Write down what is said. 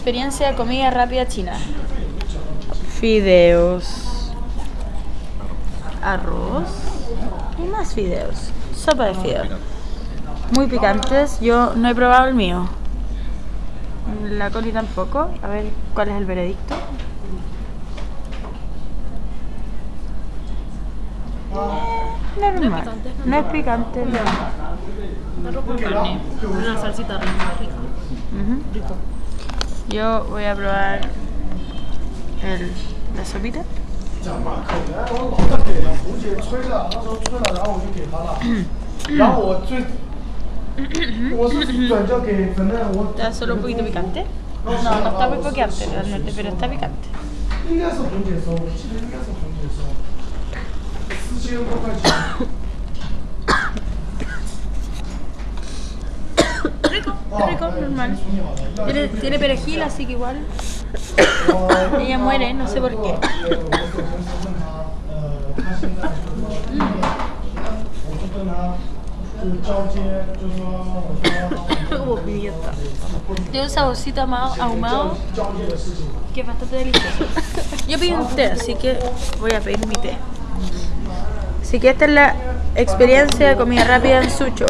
experiencia de comida rápida china. Fideos. Arroz. Y más fideos. Sopa de fideos. Muy picantes. Yo no he probado el mío. La Coli tampoco. A ver cuál es el veredicto. Eh, normal. No es picante. no. Arroz con carne. Una salsita rica. rica. Rico. Yo voy a probar el, la sopita. Está solo un poquito picante. No, no está muy picante realmente, pero está picante. Rico, normal. Tiene, perejil, así que igual. Ella muere, no sé por qué. Tiene un saborcito ahumado que es bastante delicioso. Yo pedí un té, así que voy a pedir mi té. Así que esta es la experiencia de comida rápida en Sucho.